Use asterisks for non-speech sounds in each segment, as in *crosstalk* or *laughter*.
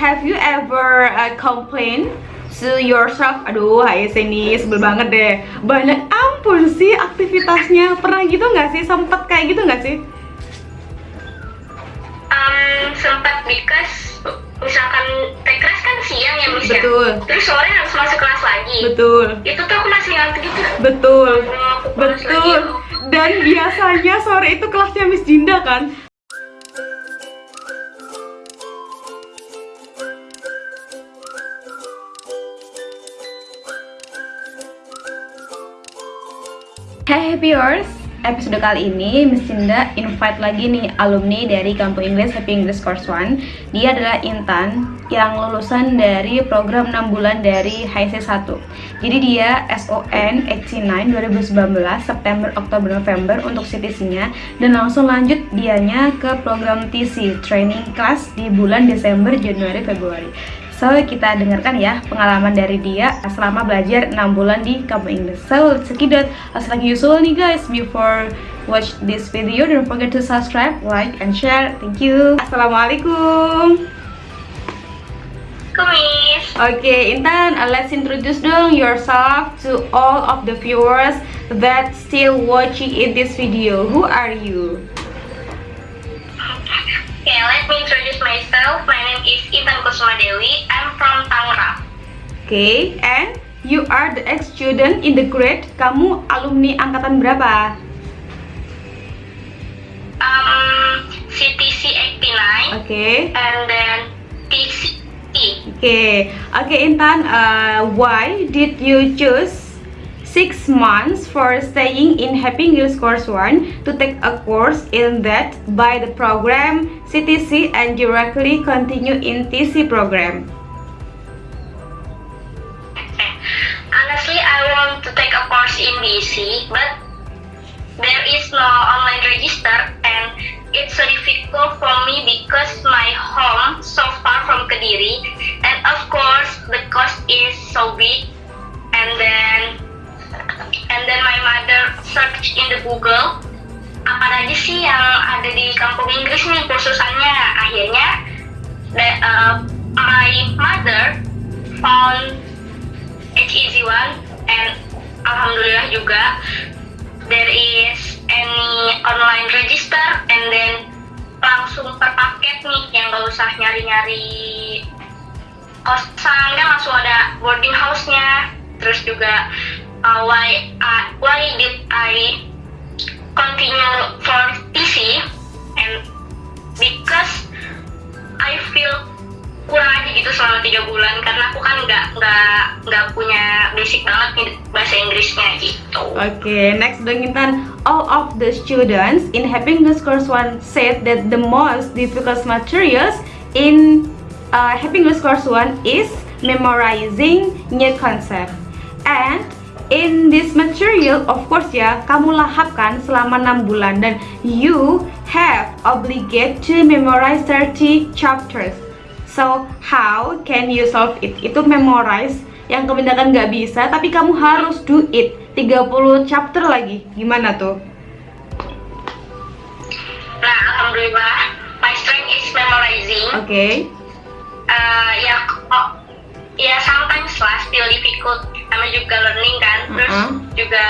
have you ever uh, complain to yourself? Aduh, hai sini sebel banget deh. Banyak ampun sih aktivitasnya. Pernah gitu nggak sih? Sempet kayak gitu nggak sih? Um, sempat because misalkan tekras kan siang ya Miss ya? Betul. Terus sore harus masuk kelas lagi. Betul. Itu tuh aku masih ngantuk gitu. Betul. Lagi. Betul. Dan biasanya sore itu kelasnya Miss Dinda kan? Hey viewers, episode kali ini Miss Dinda invite lagi nih alumni dari Kampung Inggris Happy English Course 1 Dia adalah Intan yang lulusan dari program 6 bulan dari HIC 1 Jadi dia SON 89 2019 September, Oktober, November untuk CTC-nya Dan langsung lanjut dianya ke program TC Training Class di bulan Desember, Januari, Februari So, kita dengarkan ya pengalaman dari dia selama belajar 6 bulan di Kampung Inggris. So, let's check it out. As like usual nih guys, before watch this video, don't forget to subscribe, like, and share. Thank you. Assalamualaikum. Kumis. Oke, Intan, uh, let's introduce dong yourself to all of the viewers that still watching in this video. Who are you? Okay, let me introduce myself. My name is Intan Kusuma Dewi. I'm from Tangerang. Okay, and you are the ex-student in the grade. Kamu alumni angkatan berapa? Um, CTC 89 Oke. and then TC. Okay, okay Intan, uh, why did you choose six months for staying in Happy English Course 1 to take a course in that by the program CTC and directly continue in TC program? Honestly, I want to take a course in DC, but there is no online register and it's so difficult for me because my home so far from Kediri and of Google apa aja sih yang ada di kampung Inggris nih kursusannya? Akhirnya the, uh, my mother found H-Easy One and alhamdulillah juga there is any online register and then langsung per paket nih yang gak usah nyari-nyari kosan kan langsung ada boarding house-nya. Terus juga uh, why uh, why did I continue for TC and because I feel kurang aja gitu selama tiga bulan karena aku kan nggak nggak nggak punya basic banget bahasa Inggrisnya gitu. Okay, next dong Intan. All of the students in Happy English Course 1 said that the most difficult materials in uh, Happy English Course 1 is memorizing new concept. And in this material, of course ya, kamu lahapkan selama 6 bulan dan you have obligate to memorize 30 chapters. So, how can you solve it? Itu memorize yang kebanyakan nggak bisa, tapi kamu harus do it. 30 chapter lagi. Gimana tuh? Nah, alhamdulillah, my strength is memorizing. Oke. Okay. Uh, ya, oh, ya sometimes lah still difficult. Namanya juga learning kan. Terus Uh-huh. juga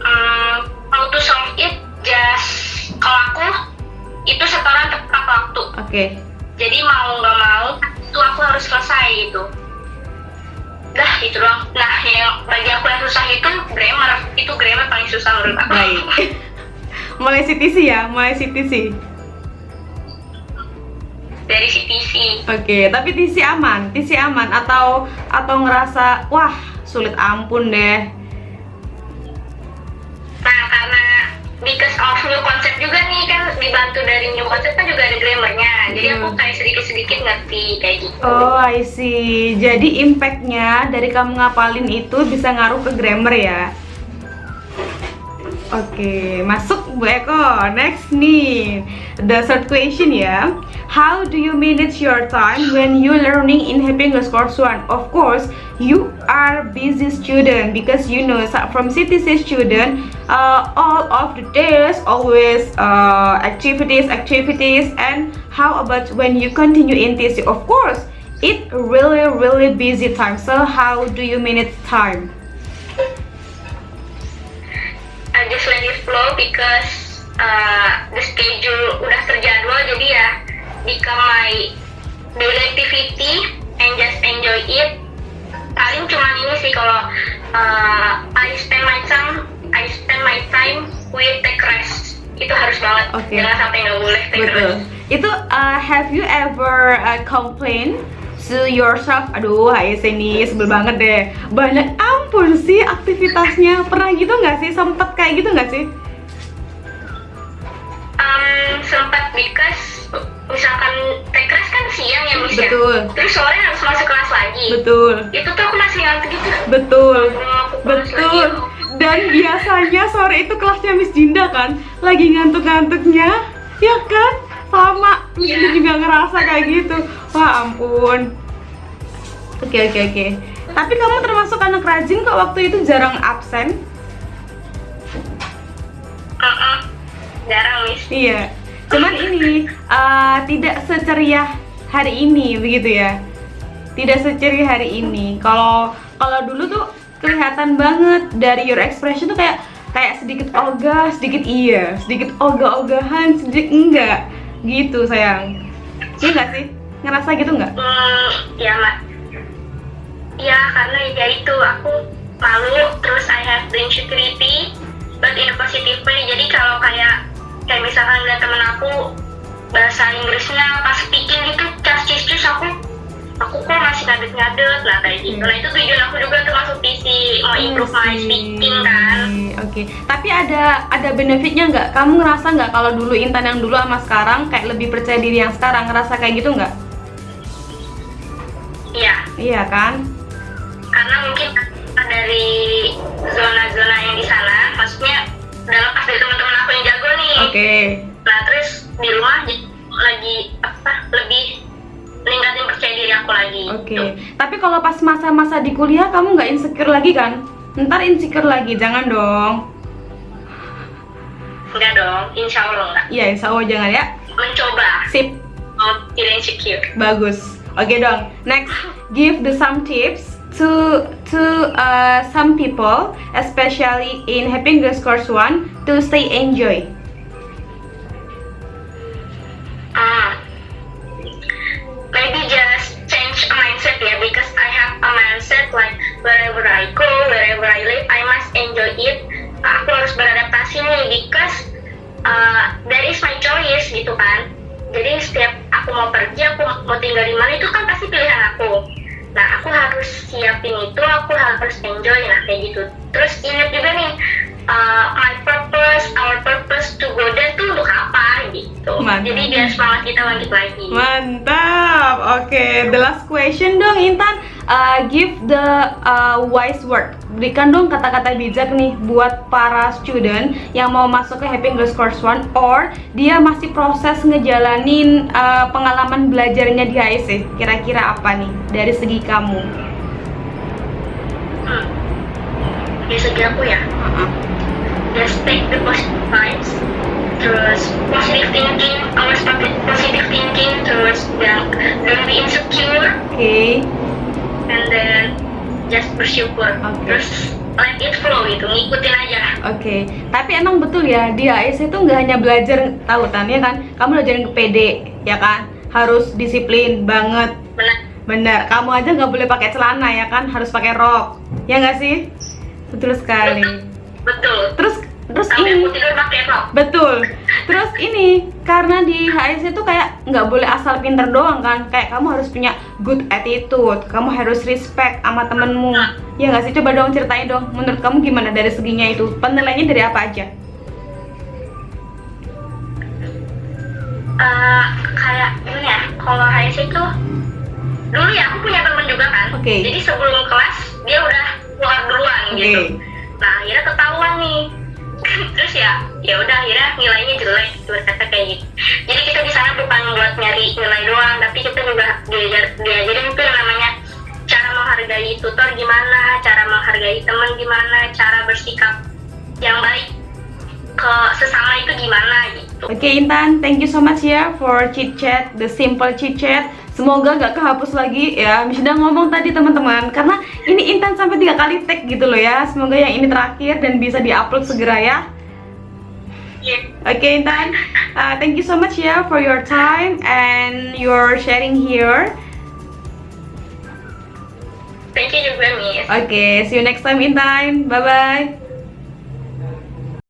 um, how to solve it just kalau aku itu setoran tepat waktu. Oke. Jadi mau nggak mau itu aku harus selesai gitu. Dah gitu doang. Nah yang bagi aku yang susah itu grammar. Itu grammar paling susah menurut aku. Baik. *laughs* mulai CTC ya, mulai CTC. Dari CTC. Oke, tapi TC aman, TC aman atau atau ngerasa wah sulit ampun deh. Nah karena because of new concept juga nih kan dibantu dari new concept kan juga ada grammarnya. Jadi Hmm. aku kayak sedikit-sedikit ngerti kayak gitu. Oh, I see. Jadi impactnya dari kamu ngapalin itu bisa ngaruh ke grammar ya? Oke, masuk Bu Eko. Next nih, the third question ya. How do you manage your time when you learning in Happy English Course 1? Of course, you are busy student because you know from CTC student, uh, all of the days always uh, activities, activities, and how about when you continue in TC? Of course, it really really busy time. So how do you manage time? Just let it flow because uh, the schedule udah terjadwal jadi ya become my daily activity and just enjoy it. Paling cuma ini sih kalau uh, I spend my time I spend my time with take rest itu harus banget Oke. jangan sampai nggak boleh take Betul. rest. Itu uh, have you ever uh, complain to yourself? Aduh, hai sini sebel banget deh. Banyak ampun sih aktivitasnya. Pernah gitu nggak sih? Sempet kayak gitu nggak sih? Um, sempat because misalkan take rest kan siang ya Miss ya? Betul. terus sore harus masuk kelas lagi Betul. itu tuh aku masih ngantuk gitu Betul. Betul. lagi. Dan biasanya sore itu kelasnya Miss Dinda kan lagi ngantuk-ngantuknya, ya kan? Sama. Miss Iya. Dinda juga ngerasa kayak gitu. Wah ampun. Oke oke oke. Tapi kamu termasuk anak rajin kok waktu itu jarang absen. Mm-mm. jarang Miss Iya. Cuman ini uh, tidak seceriah hari ini begitu ya. Tidak seceriah hari ini. Kalau kalau dulu tuh kelihatan banget dari your expression tuh kayak kayak sedikit ogah, sedikit iya, sedikit ogah-ogahan, sedikit enggak. Gitu sayang. Iya nggak sih? Ngerasa gitu nggak? Hmm, ya mak. Ya karena ya itu aku malu terus I have the insecurity but in a positive way. Jadi kalau kayak kayak misalkan lihat temen aku bahasa Inggrisnya pas speaking gitu cas cis cus aku aku kok masih ngadet-ngadet lah kayak gitu. Nah itu tujuan aku juga tuh masuk PC mau improve my speaking kan. Oke, tapi ada ada benefitnya nggak? Kamu ngerasa nggak kalau dulu Intan yang dulu sama sekarang kayak lebih percaya diri yang sekarang ngerasa kayak gitu nggak? Iya. Iya kan? Dari zona-zona yang di sana maksudnya dalam pas dari teman-teman aku yang jago nih Oke. nah terus di rumah lagi apa lebih meningkatin percaya diri aku lagi Oke. Tuh. Tapi kalau pas masa-masa di kuliah kamu nggak insecure lagi kan? Ntar insecure lagi, jangan dong. enggak dong insya Allah enggak Iya, insya Allah jangan ya. mencoba Sip, mau tidak insecure bagus. Oke dong. Next, give the some tips to to uh, some people, especially in Happy English Course One, to stay enjoy. ah. Maybe just change a mindset ya because I have a mindset like wherever I go wherever I live I must enjoy it. Aku harus beradaptasi nih because uh, that is my choice gitu kan. Jadi setiap aku mau pergi aku mau tinggal di mana itu kan pasti pilihan aku nah aku harus siapin itu aku harus enjoy nah kayak gitu terus ingat juga nih uh, my purpose our purpose to go there tuh untuk apa gitu Mantap. jadi biar semangat kita bangkit lagi Mantap. Oke, the last question dong Intan. Uh, give the uh, wise word. Berikan dong kata-kata bijak nih buat para student yang mau masuk ke Happy English Course One or dia masih proses ngejalanin uh, pengalaman belajarnya di HIC. Kira-kira apa nih dari segi kamu? hmm. dari segi aku ya Uh-uh. just take the positive vibes terus positive thinking always pakai positive thinking terus don't be insecure Oke. then just bersyukur Oke. terus let it flow gitu ngikutin aja Oke, tapi emang betul ya di AIS itu nggak hanya belajar tautan ya kan, kamu belajarin ke PD ya kan, harus disiplin banget, benar bener. Kamu aja nggak boleh pakai celana ya kan, harus pakai rok, ya nggak sih? Betul sekali. betul Terus terus sampai ini tidur pakai rok betul. Terus ini karena di HIS itu kayak nggak boleh asal pinter doang kan, kayak kamu harus punya good attitude, kamu harus respect sama temenmu. Ya nggak sih? Coba dong ceritain dong. Menurut kamu gimana dari seginya itu? Penilaiannya dari apa aja? Eh, kayak gimana ya kalau HSC itu dulu ya aku punya temen juga kan Oke. jadi sebelum kelas dia udah keluar duluan Oke. gitu nah akhirnya ketahuan nih *laughs* terus ya ya udah akhirnya nilainya jelek berkata kayak gitu jadi kita di sana bukan buat nyari nilai doang tapi kita juga gimana cara menghargai teman gimana cara bersikap yang baik ke sesama itu gimana gitu Okay, Intan, thank you so much ya for chit chat, the simple chit chat. Semoga gak kehapus lagi ya Indah ngomong tadi teman-teman Karena ini Intan sampai tiga kali tag gitu loh ya Semoga yang ini terakhir dan bisa diupload segera ya Yeah. Oke Intan, uh, thank you so much ya for your time and your sharing here. Thank you juga, Miss. Oke, see you next time Intan. Bye bye.